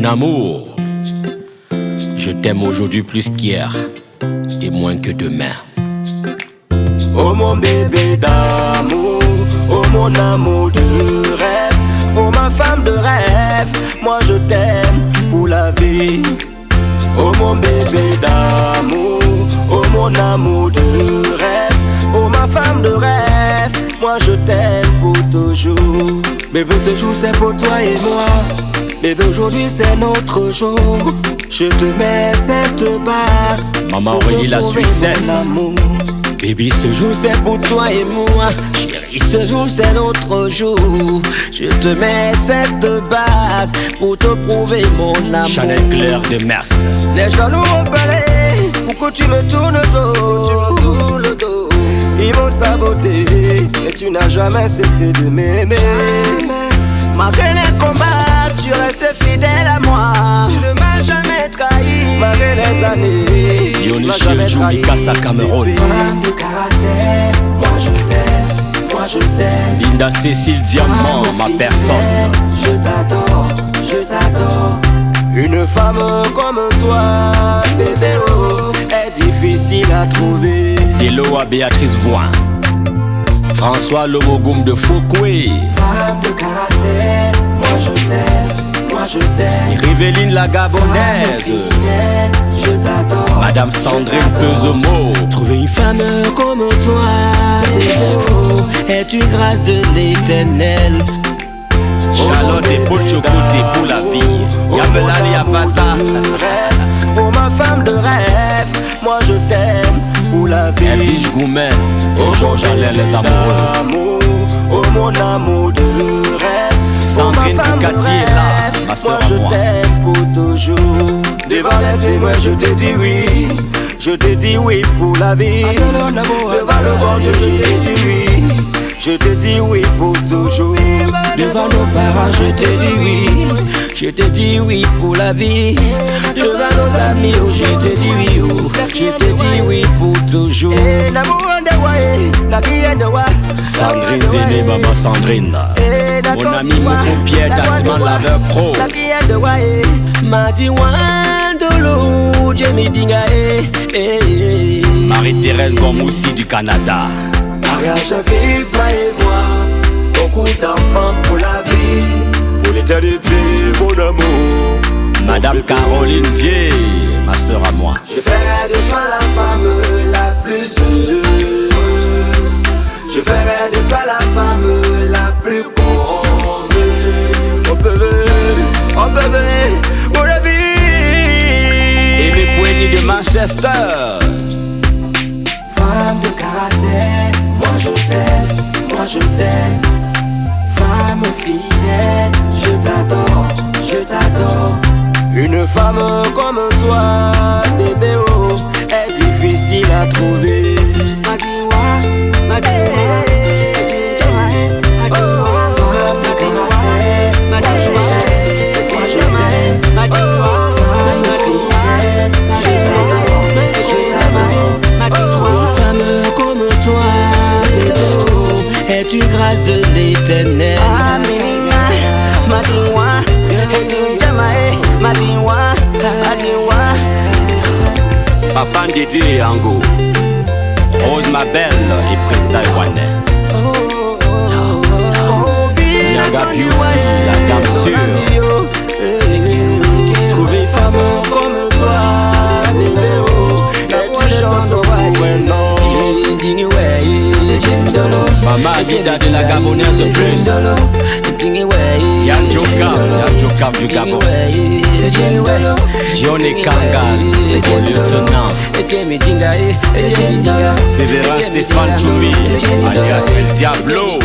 Mon amour, je t'aime aujourd'hui plus qu'hier et moins que demain. Oh mon bébé d'amour, oh mon amour de rêve, oh ma femme de rêve, moi je t'aime pour la vie. Oh mon bébé d'amour, oh mon amour de rêve, oh ma femme de rêve, moi je t'aime pour toujours. Bébé ce jour c'est pour toi et moi, bébé aujourd'hui c'est notre jour. Je te mets cette barre. Maman Aurélie, la Suissesse. mon amour. Baby, ce jour c'est pour toi et moi. Chérie, ce jour c'est notre jour. Je te mets cette bague pour te prouver mon amour. Chanel Claire de Mers. Les jaloux ont parlé pour que tu me tournes le dos? Ils m'ont saboté, mais tu n'as jamais cessé de m'aimer. Malgré les combats, tu restes fidèle à moi. Tu ne m'as jamais trahi. Malgré les années, tu Yoni m'as jamais Chilju trahi. Mikasa Cameroun. De caractère, moi je t'aime, moi je t'aime. Linda Cécile Diamant, ma personne. Je t'adore, je t'adore. Une femme comme toi, bébé, oh, est difficile à trouver. Hello à Béatrice Voin. François Lomogoum de Fouκoué. Femme de caractère, moi je t'aime, moi je t'aime. Riveline la Gabonaise. je t'adore. Madame Sandrine Pesomo. Trouver une femme comme toi, est une grâce de l'éternel. Charlotte et Paul pour la vie. Yabelali Yabaza. La vie. Elvige Goumen. Et Georges Alain les amoureux. Amour, oh mon amour de rêve. Sandrine oh, ma femme de Boucatier est là, ma moi à je moi. t'aime pour toujours. Devant les témoins, je te dis oui. Je te dis oui pour la vie. Devant le bon Dieu, je te dis oui. Je te dis oui pour toujours. Devant nos parents, je te dis oui. Je te dis oui pour la vie. Devant nos amis, oh, je te dis oui. oh. Je te dis oui pour toujours. Sandrine Zéné, maman Sandrine. Mon ami Moko Pierre Tassiman Laveur Pro. Eh, eh, eh. Marie-Thérèse Gomoussi du Canada. Mariage à vie, toi et moi. Beaucoup d'enfants pour la vie. Pour l'éternité, Madame Caroline Dier, ma sœur à moi. Je ferai de toi la femme la plus heureuse. Je ferai de toi la femme la plus convenue. Oh bébé, oh bébé, pour la vie. Aimé Poigny de Manchester. Femme de caractère, moi je t'aime, moi je t'aime. Femme fidèle, je t'adore, je t'adore. Une femme comme toi, bébé, oh, est difficile à trouver. Madiwa, femme de caractère, moi Madiwa, oh, l'éternel. Papa Ndidi Yango. Rose Mabel et Président Iwanais. Nyanga Beauty, la dame sûre. Trouver une femme comme toi, bébé, oh, est une chance pour un homme. Maman Agida de la Gabonaise plus. Yann Jokam, Yann Jokam du Gabon. Johnny Kangal, mon lieutenant. Sévérin Stéphane Choumi, alias El Diablo.